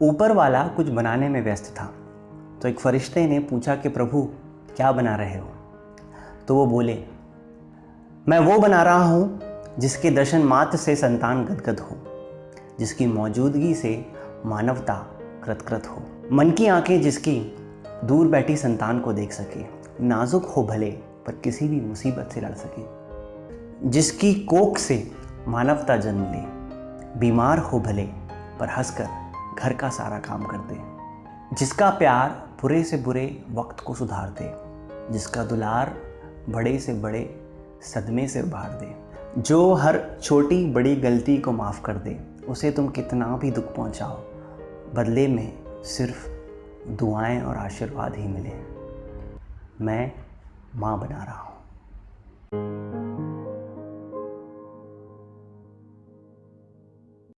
ऊपर वाला कुछ बनाने में व्यस्त था। तो एक फरिश्ते ने पूछा कि प्रभु, क्या बना रहे हो? तो वो बोले, मैं वो बना रहा हूँ जिसके दर्शन मात्र से संतान गदगद हो, जिसकी मौजूदगी से मानवता कृतकृत हो। मन की आँखें जिसकी दूर बैठी संतान को देख सके, नाजुक हो भले, पर किसी भी मुसीबत से लड़ सके। जिसकी कोख से मानवता जन्म ले, बीमार हो भले, पर हंसकर घर का सारा काम कर दे जिसका प्यार बुरे से बुरे वक्त को सुधार दे जिसका दुलार बड़े से बड़े सदमे से उभार दे जो हर छोटी बड़ी गलती को माफ़ कर दे, उसे तुम कितना भी दुख पहुंचाओ, बदले में सिर्फ़ दुआएँ और आशीर्वाद ही मिले। मैं माँ बना रहा हूँ।